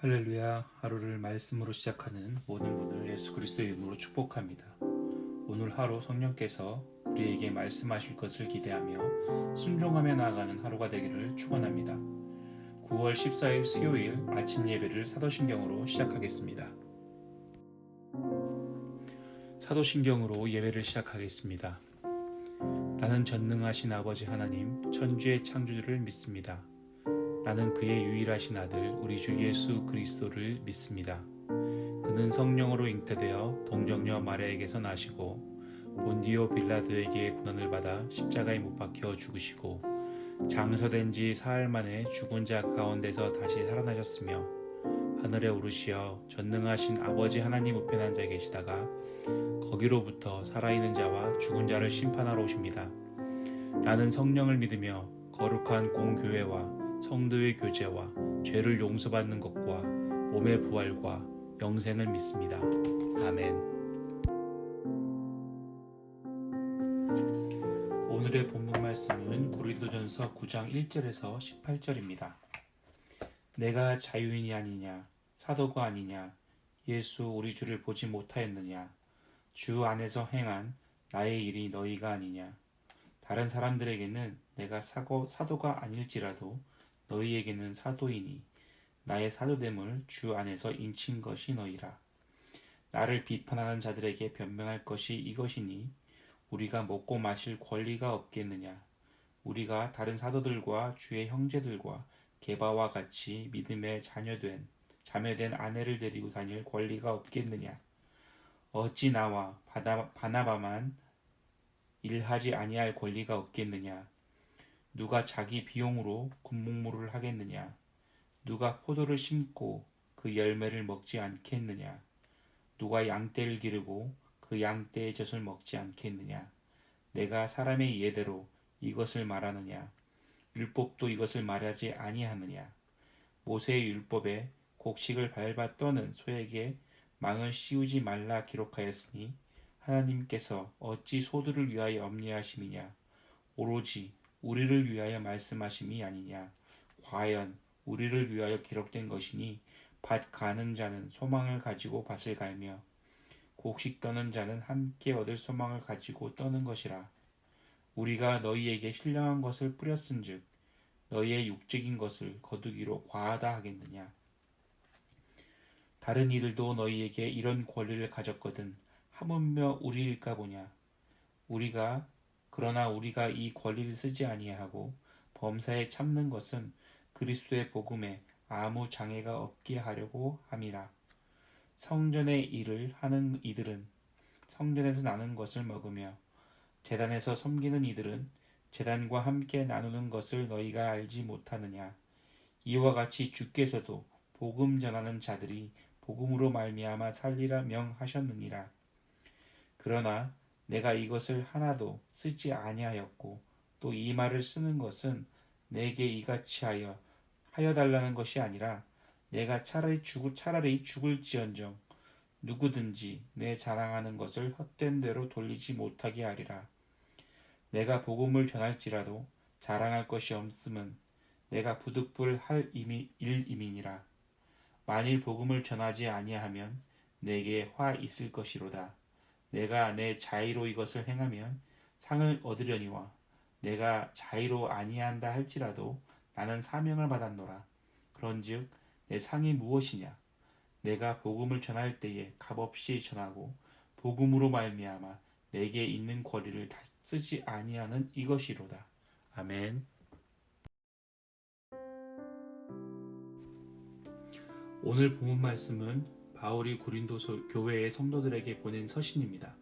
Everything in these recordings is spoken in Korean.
할렐루야 하루를 말씀으로 시작하는 모든 분을 예수 그리스도의 이름으로 축복합니다. 오늘 하루 성령께서 우리에게 말씀하실 것을 기대하며 순종하며 나아가는 하루가 되기를 축원합니다. 9월 14일 수요일 아침 예배를 사도신경으로 시작하겠습니다. 사도신경으로 예배를 시작하겠습니다. 나는 전능하신 아버지 하나님 천주의 창조주를 믿습니다. 나는 그의 유일하신 아들 우리 주 예수 그리스도를 믿습니다. 그는 성령으로 잉태되어 동정녀 마리아에게서 나시고 본디오 빌라도에게 고난을 받아 십자가에 못 박혀 죽으시고 장서된 지 사흘 만에 죽은 자 가운데서 다시 살아나셨으며 하늘에 오르시어 전능하신 아버지 하나님 우편에 앉아 계시다가 거기로부터 살아있는 자와 죽은 자를 심판하러 오십니다. 나는 성령을 믿으며 거룩한 공교회와 성도의 교제와 죄를 용서받는 것과 몸의 부활과 영생을 믿습니다. 아멘. 오늘의 본문 말씀은 고린도전서 9장 1절에서 18절입니다. 내가 자유인이 아니냐 사도가 아니냐 예수 우리 주를 보지 못하였느냐 주 안에서 행한 나의 일이 너희가 아니냐 다른 사람들에게는 내가 사고, 사도가 아닐지라도 너희에게는 사도이니 나의 사도됨을 주 안에서 인친 것이 너희라. 나를 비판하는 자들에게 변명할 것이 이것이니 우리가 먹고 마실 권리가 없겠느냐. 우리가 다른 사도들과 주의 형제들과 개바와 같이 믿음에 자녀된 자매된 아내를 데리고 다닐 권리가 없겠느냐. 어찌 나와 바나바만 일하지 아니할 권리가 없겠느냐. 누가 자기 비용으로 군목무를 하겠느냐? 누가 포도를 심고 그 열매를 먹지 않겠느냐? 누가 양떼를 기르고 그 양떼의 젖을 먹지 않겠느냐? 내가 사람의 예대로 이것을 말하느냐? 율법도 이것을 말하지 아니하느냐? 모세의 율법에 곡식을 밟아 떠는 소에게 망을 씌우지 말라 기록하였으니 하나님께서 어찌 소들을 위하여 엄리하심이냐? 오로지 우리를 위하여 말씀하심이 아니냐. 과연 우리를 위하여 기록된 것이니 밭 가는 자는 소망을 가지고 밭을 갈며 곡식 떠는 자는 함께 얻을 소망을 가지고 떠는 것이라. 우리가 너희에게 신령한 것을 뿌렸은즉 너희의 육적인 것을 거두기로 과하다 하겠느냐. 다른 이들도 너희에게 이런 권리를 가졌거든 하물며 우리일까 보냐. 우리가 그러나 우리가 이 권리를 쓰지 아니하고 범사에 참는 것은 그리스도의 복음에 아무 장애가 없게 하려고 함이라. 성전의 일을 하는 이들은 성전에서 나는 것을 먹으며 재단에서 섬기는 이들은 재단과 함께 나누는 것을 너희가 알지 못하느냐. 이와 같이 주께서도 복음 전하는 자들이 복음으로 말미암아 살리라 명하셨느니라. 그러나 내가 이것을 하나도 쓰지 아니하였고 또 이 말을 쓰는 것은 내게 이같이 하여 하여 달라는 것이 아니라 내가 차라리 죽을 차라리 죽을지언정 누구든지 내 자랑하는 것을 헛된 대로 돌리지 못하게 하리라. 내가 복음을 전할지라도 자랑할 것이 없음은 내가 부득불 할 일임이니라. 만일 복음을 전하지 아니하면 내게 화 있을 것이로다. 내가 내 자의로 이것을 행하면 상을 얻으려니와 내가 자의로 아니한다 할지라도 나는 사명을 받았노라. 그런즉 내 상이 무엇이냐? 내가 복음을 전할 때에 값없이 전하고 복음으로 말미암아 내게 있는 권리를 다 쓰지 아니하는 이것이로다. 아멘. 오늘 본문 말씀은 바울이 고린도 교회의 성도들에게 보낸 서신입니다.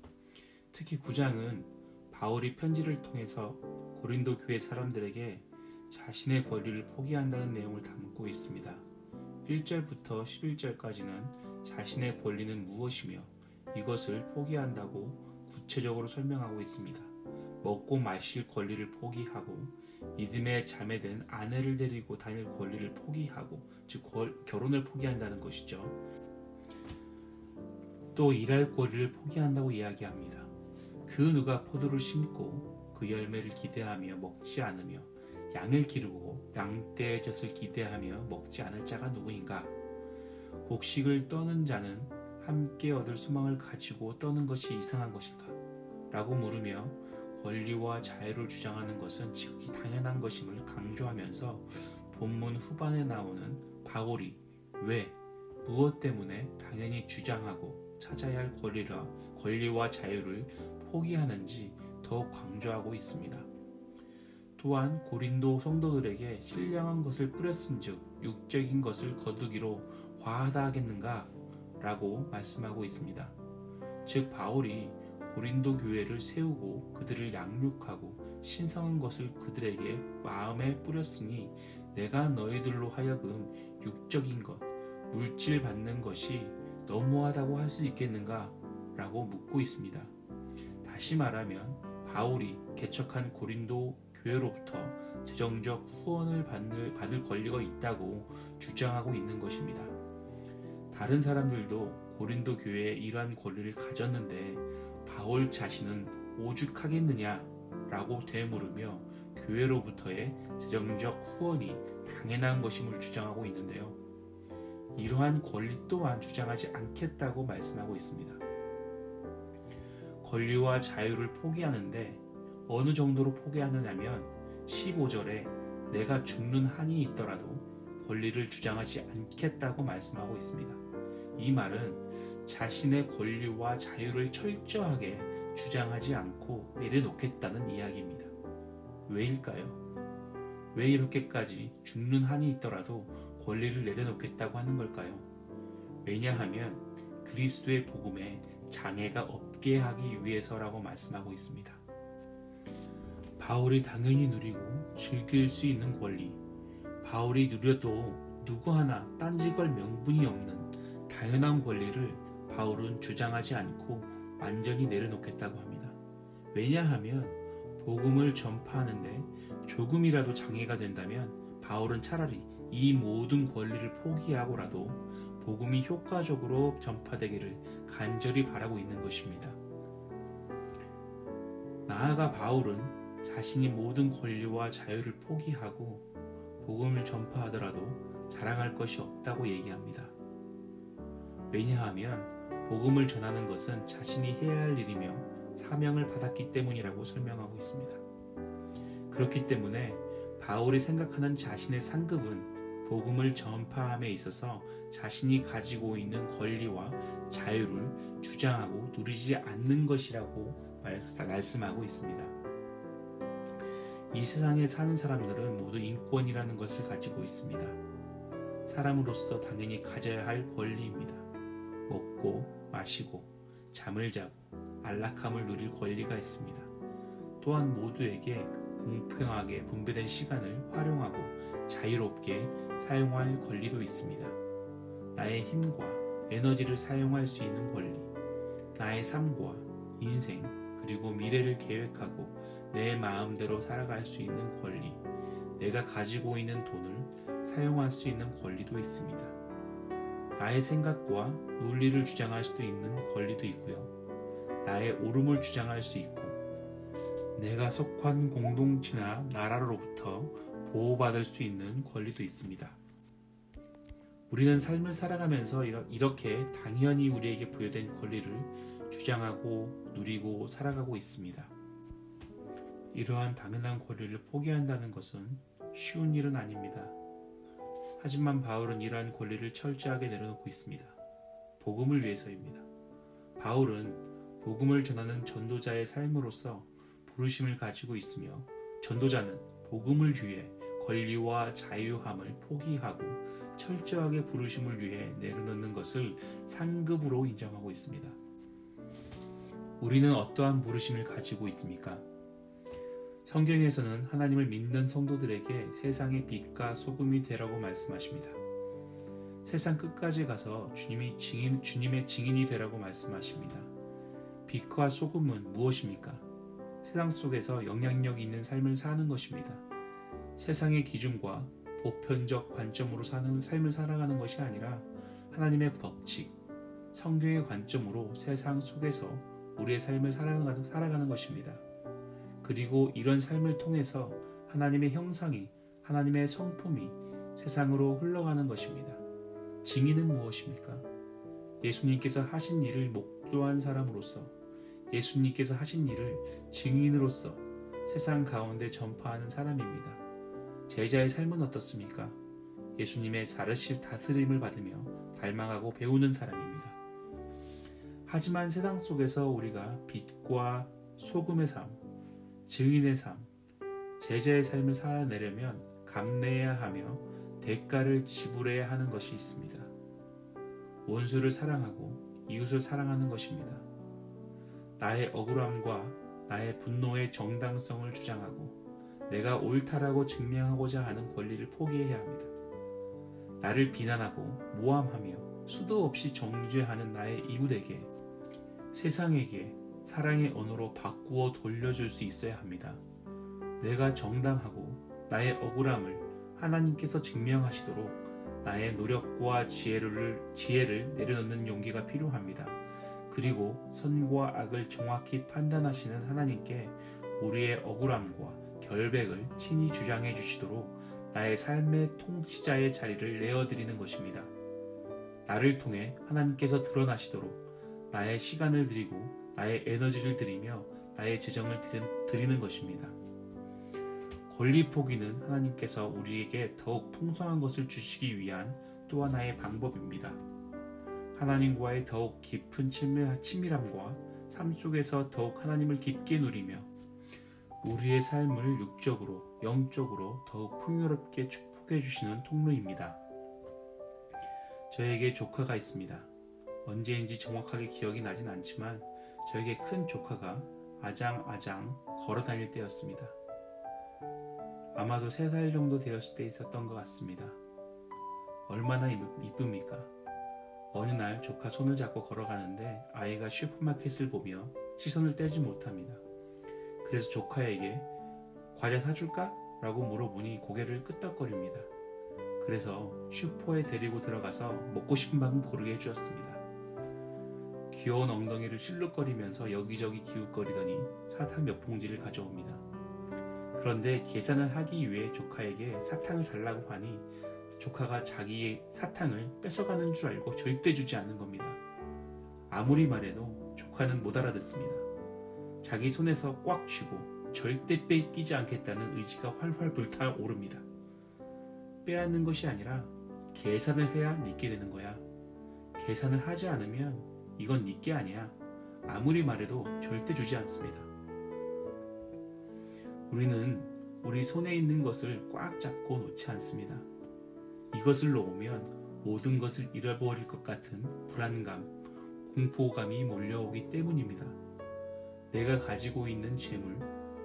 특히 9장은 바울이 편지를 통해서 고린도 교회 사람들에게 자신의 권리를 포기한다는 내용을 담고 있습니다. 1절부터 11절까지는 자신의 권리는 무엇이며 이것을 포기한다고 구체적으로 설명하고 있습니다. 먹고 마실 권리를 포기하고 믿음의 자매된 아내를 데리고 다닐 권리를 포기하고 즉 결혼을 포기한다는 것이죠. 또 일할 권리를 포기한다고 이야기합니다. 그 누가 포도를 심고 그 열매를 기대하며 먹지 않으며 양을 기르고 양떼의 젖을 기대하며 먹지 않을 자가 누구인가? 곡식을 떠는 자는 함께 얻을 소망을 가지고 떠는 것이 이상한 것인가? 라고 물으며 권리와 자유를 주장하는 것은 지극히 당연한 것임을 강조하면서 본문 후반에 나오는 바울이 왜, 무엇 때문에 당연히 주장하고 찾아야 할 권리라, 권리와 자유를 포기하는지 더욱 강조하고 있습니다. 또한 고린도 성도들에게 신령한 것을 뿌렸은즉 육적인 것을 거두기로 과하다 하겠는가? 라고 말씀하고 있습니다. 즉 바울이 고린도 교회를 세우고 그들을 양육하고 신성한 것을 그들에게 마음에 뿌렸으니 내가 너희들로 하여금 육적인 것, 물질 받는 것이 너무하다고 할 수 있겠는가? 라고 묻고 있습니다. 다시 말하면 바울이 개척한 고린도 교회로부터 재정적 후원을 받을, 받을 권리가 있다고 주장하고 있는 것입니다. 다른 사람들도 고린도 교회에 이러한 권리를 가졌는데 바울 자신은 오죽하겠느냐 라고 되물으며 교회로부터의 재정적 후원이 당연한 것임을 주장하고 있는데요. 이러한 권리 또한 주장하지 않겠다고 말씀하고 있습니다. 권리와 자유를 포기하는데 어느 정도로 포기하느냐면 15절에 내가 죽는 한이 있더라도 권리를 주장하지 않겠다고 말씀하고 있습니다. 이 말은 자신의 권리와 자유를 철저하게 주장하지 않고 내려놓겠다는 이야기입니다. 왜일까요? 왜 이렇게까지 죽는 한이 있더라도 권리를 내려놓겠다고 하는 걸까요? 왜냐하면 그리스도의 복음에 장애가 없게 하기 위해서라고 말씀하고 있습니다. 바울이 당연히 누리고 즐길 수 있는 권리, 바울이 누려도 누구 하나 딴지걸 명분이 없는 당연한 권리를 바울은 주장하지 않고 완전히 내려놓겠다고 합니다. 왜냐하면 복음을 전파하는데 조금이라도 장애가 된다면 바울은 차라리 이 모든 권리를 포기하고라도 복음이 효과적으로 전파되기를 간절히 바라고 있는 것입니다. 나아가 바울은 자신이 모든 권리와 자유를 포기하고 복음을 전파하더라도 자랑할 것이 없다고 얘기합니다. 왜냐하면 복음을 전하는 것은 자신이 해야 할 일이며 사명을 받았기 때문이라고 설명하고 있습니다. 그렇기 때문에 바울이 생각하는 자신의 상급은 복음을 전파함에 있어서 자신이 가지고 있는 권리와 자유를 주장하고 누리지 않는 것이라고 말씀하고 있습니다. 이 세상에 사는 사람들은 모두 인권이라는 것을 가지고 있습니다. 사람으로서 당연히 가져야 할 권리입니다. 먹고 마시고 잠을 자고 안락함을 누릴 권리가 있습니다. 또한 모두에게 공평하게 분배된 시간을 활용하고 자유롭게 사용할 권리도 있습니다. 나의 힘과 에너지를 사용할 수 있는 권리, 나의 삶과 인생, 그리고 미래를 계획하고 내 마음대로 살아갈 수 있는 권리, 내가 가지고 있는 돈을 사용할 수 있는 권리도 있습니다. 나의 생각과 논리를 주장할 수도 있는 권리도 있고요. 나의 옳음을 주장할 수 있고, 내가 속한 공동체나 나라로부터 보호받을 수 있는 권리도 있습니다. 우리는 삶을 살아가면서 이렇게 당연히 우리에게 부여된 권리를 주장하고 누리고 살아가고 있습니다. 이러한 당연한 권리를 포기한다는 것은 쉬운 일은 아닙니다. 하지만 바울은 이러한 권리를 철저하게 내려놓고 있습니다. 복음을 위해서입니다. 바울은 복음을 전하는 전도자의 삶으로서 부르심을 가지고 있으며 전도자는 복음을 위해 권리와 자유함을 포기하고 철저하게 부르심을 위해 내려놓는 것을 상급으로 인정하고 있습니다. 우리는 어떠한 부르심을 가지고 있습니까? 성경에서는 하나님을 믿는 성도들에게 세상의 빛과 소금이 되라고 말씀하십니다. 세상 끝까지 가서 주님이 증인, 주님의 증인이 되라고 말씀하십니다. 빛과 소금은 무엇입니까? 세상 속에서 영향력 있는 삶을 사는 것입니다. 세상의 기준과 보편적 관점으로 사는 삶을 살아가는 것이 아니라 하나님의 법칙, 성경의 관점으로 세상 속에서 우리의 삶을 살아가는, 살아가는 것입니다. 그리고 이런 삶을 통해서 하나님의 형상이, 하나님의 성품이 세상으로 흘러가는 것입니다. 증인은 무엇입니까? 예수님께서 하신 일을 목도한 사람으로서 예수님께서 하신 일을 증인으로서 세상 가운데 전파하는 사람입니다. 제자의 삶은 어떻습니까? 예수님의 사르실 다스림을 받으며 닮아가고 배우는 사람입니다. 하지만 세상 속에서 우리가 빛과 소금의 삶, 증인의 삶, 제자의 삶을 살아내려면 감내해야 하며 대가를 지불해야 하는 것이 있습니다. 원수를 사랑하고 이웃을 사랑하는 것입니다. 나의 억울함과 나의 분노의 정당성을 주장하고 내가 옳다라고 증명하고자 하는 권리를 포기해야 합니다. 나를 비난하고 모함하며 수도 없이 정죄하는 나의 이웃에게 세상에게 사랑의 언어로 바꾸어 돌려줄 수 있어야 합니다. 내가 정당하고 나의 억울함을 하나님께서 증명하시도록 나의 노력과 지혜를, 지혜를 내려놓는 용기가 필요합니다. 그리고 선과 악을 정확히 판단하시는 하나님께 우리의 억울함과 결백을 친히 주장해 주시도록 나의 삶의 통치자의 자리를 내어드리는 것입니다. 나를 통해 하나님께서 드러나시도록 나의 시간을 드리고 나의 에너지를 드리며 나의 재정을 드리는 것입니다. 권리 포기는 하나님께서 우리에게 더욱 풍성한 것을 주시기 위한 또 하나의 방법입니다. 하나님과의 더욱 깊은 친밀함과 삶 속에서 더욱 하나님을 깊게 누리며 우리의 삶을 육적으로, 영적으로 더욱 풍요롭게 축복해 주시는 통로입니다. 저에게 조카가 있습니다. 언제인지 정확하게 기억이 나진 않지만 저에게 큰 조카가 아장아장 걸어 다닐 때였습니다. 아마도 3살 정도 되었을 때 있었던 것 같습니다. 얼마나 이쁩니까? 어느 날 조카 손을 잡고 걸어가는데 아이가 슈퍼마켓을 보며 시선을 떼지 못합니다. 그래서 조카에게 과자 사줄까? 라고 물어보니 고개를 끄덕거립니다. 그래서 슈퍼에 데리고 들어가서 먹고 싶은 만큼 고르게 해주었습니다. 귀여운 엉덩이를 실룩거리면서 여기저기 기웃거리더니 사탕 몇 봉지를 가져옵니다. 그런데 계산을 하기 위해 조카에게 사탕을 달라고 하니 조카가 자기의 사탕을 뺏어가는 줄 알고 절대 주지 않는 겁니다. 아무리 말해도 조카는 못 알아듣습니다. 자기 손에서 꽉 쥐고 절대 뺏기지 않겠다는 의지가 활활 불타오릅니다. 빼앗는 것이 아니라 계산을 해야 니게 되는 거야. 계산을 하지 않으면 이건 니게 아니야. 아무리 말해도 절대 주지 않습니다. 우리는 우리 손에 있는 것을 꽉 잡고 놓지 않습니다. 이것을 놓으면 모든 것을 잃어버릴 것 같은 불안감, 공포감이 몰려오기 때문입니다. 내가 가지고 있는 재물,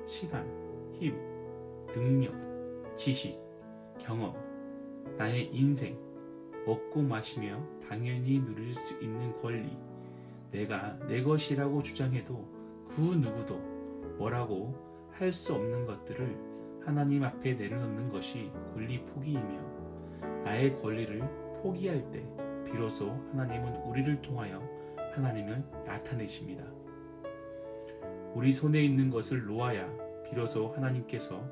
시간, 힘, 능력, 지식, 경험, 나의 인생, 먹고 마시며 당연히 누릴 수 있는 권리, 내가 내 것이라고 주장해도 그 누구도 뭐라고 할 수 없는 것들을 하나님 앞에 내려놓는 것이 권리 포기이며 나의 권리를 포기할 때 비로소 하나님은 우리를 통하여 하나님을 나타내십니다. 우리 손에 있는 것을 놓아야 비로소 하나님께서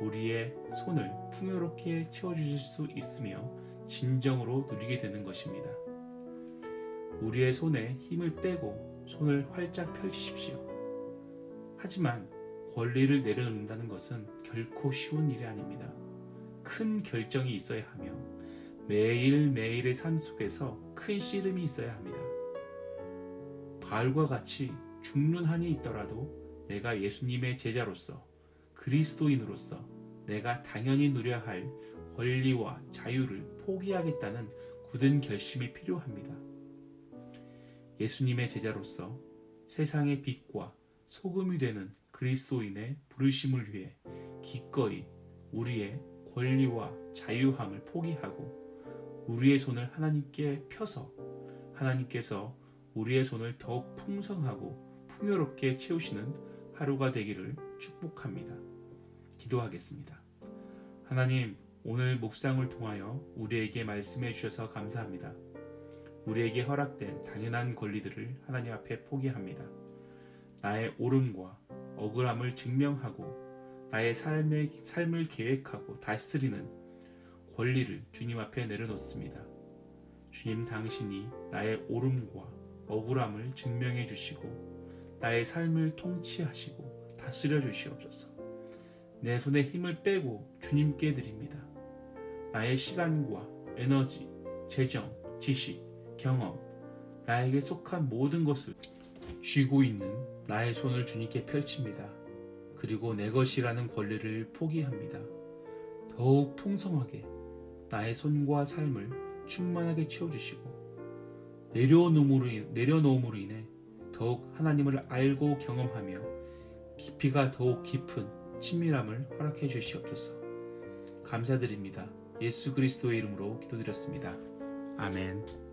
우리의 손을 풍요롭게 채워주실 수 있으며 진정으로 누리게 되는 것입니다. 우리의 손에 힘을 빼고 손을 활짝 펼치십시오. 하지만 권리를 내려놓는다는 것은 결코 쉬운 일이 아닙니다. 큰 결정이 있어야 하며 매일매일의 삶 속에서 큰 씨름이 있어야 합니다. 바알과 같이 죽는 한이 있더라도 내가 예수님의 제자로서 그리스도인으로서 내가 당연히 누려야 할 권리와 자유를 포기하겠다는 굳은 결심이 필요합니다. 예수님의 제자로서 세상의 빛과 소금이 되는 그리스도인의 부르심을 위해 기꺼이 우리의 권리와 자유함을 포기하고 우리의 손을 하나님께 펴서 하나님께서 우리의 손을 더욱 풍성하고 풍요롭게 채우시는 하루가 되기를 축복합니다. 기도하겠습니다. 하나님, 오늘 묵상을 통하여 우리에게 말씀해 주셔서 감사합니다. 우리에게 허락된 당연한 권리들을 하나님 앞에 포기합니다. 나의 옳음과 억울함을 증명하고 나의 삶의, 삶을 계획하고 다스리는 권리를 주님 앞에 내려놓습니다. 주님 당신이 나의 옳음과 억울함을 증명해 주시고 나의 삶을 통치하시고 다스려 주시옵소서. 내 손에 힘을 빼고 주님께 드립니다. 나의 시간과 에너지, 재정, 지식, 경험, 나에게 속한 모든 것을 쥐고 있는 나의 손을 주님께 펼칩니다. 그리고 내 것이라는 권리를 포기합니다. 더욱 풍성하게 나의 손과 삶을 충만하게 채워주시고 내려놓음으로, 인- 내려놓음으로 인해 더욱 하나님을 알고 경험하며 깊이가 더욱 깊은 친밀함을 허락해 주시옵소서. 감사드립니다. 예수 그리스도의 이름으로 기도드렸습니다. 아멘.